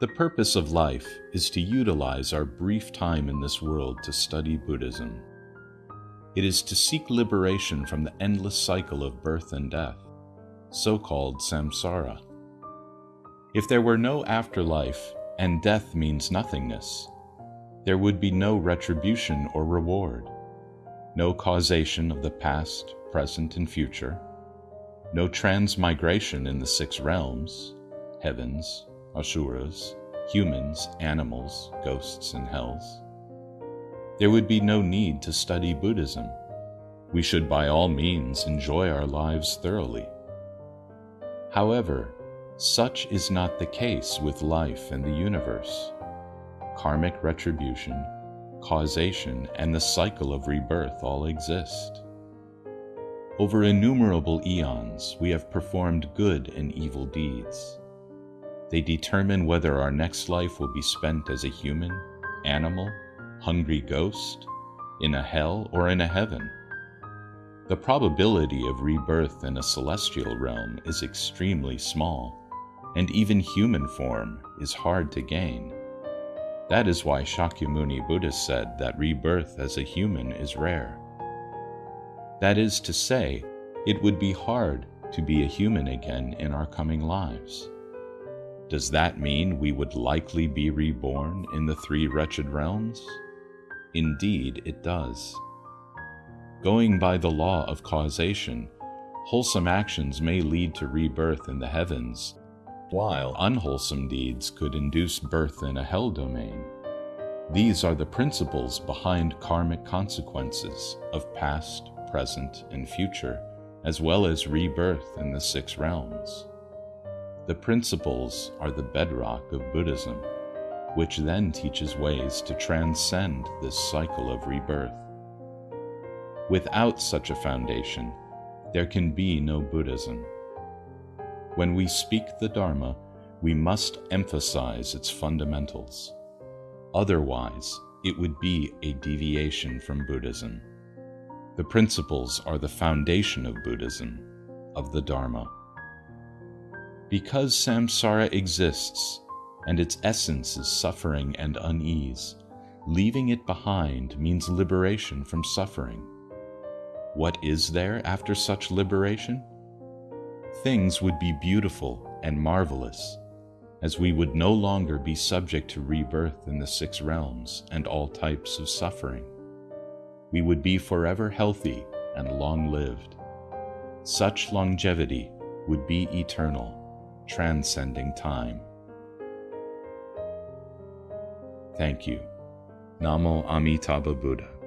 The purpose of life is to utilize our brief time in this world to study Buddhism. It is to seek liberation from the endless cycle of birth and death, so called samsara. If there were no afterlife and death means nothingness, there would be no retribution or reward, no causation of the past, present, and future, no transmigration in the six realms heavens, asuras, humans, animals, ghosts, and hells. There would be no need to study Buddhism. We should by all means enjoy our lives thoroughly. However, such is not the case with life and the universe. Karmic retribution, causation, and the cycle of rebirth all exist. Over innumerable eons, we have performed good and evil deeds. They determine whether our next life will be spent as a human, animal, hungry ghost, in a hell, or in a heaven. The probability of rebirth in a celestial realm is extremely small, and even human form is hard to gain. That is why Shakyamuni Buddha said that rebirth as a human is rare. That is to say, it would be hard to be a human again in our coming lives. Does that mean we would likely be reborn in the three wretched realms? Indeed, it does. Going by the law of causation, wholesome actions may lead to rebirth in the heavens, while unwholesome deeds could induce birth in a hell domain. These are the principles behind karmic consequences of past, present, and future, as well as rebirth in the six realms. The principles are the bedrock of Buddhism, which then teaches ways to transcend this cycle of rebirth. Without such a foundation, there can be no Buddhism. When we speak the Dharma, we must emphasize its fundamentals. Otherwise, it would be a deviation from Buddhism. The principles are the foundation of Buddhism, of the Dharma. Because samsara exists, and its essence is suffering and unease, leaving it behind means liberation from suffering. What is there after such liberation? Things would be beautiful and marvelous, as we would no longer be subject to rebirth in the six realms and all types of suffering we would be forever healthy and long lived. Such longevity would be eternal, transcending time. Thank you. Namo Amitabha Buddha.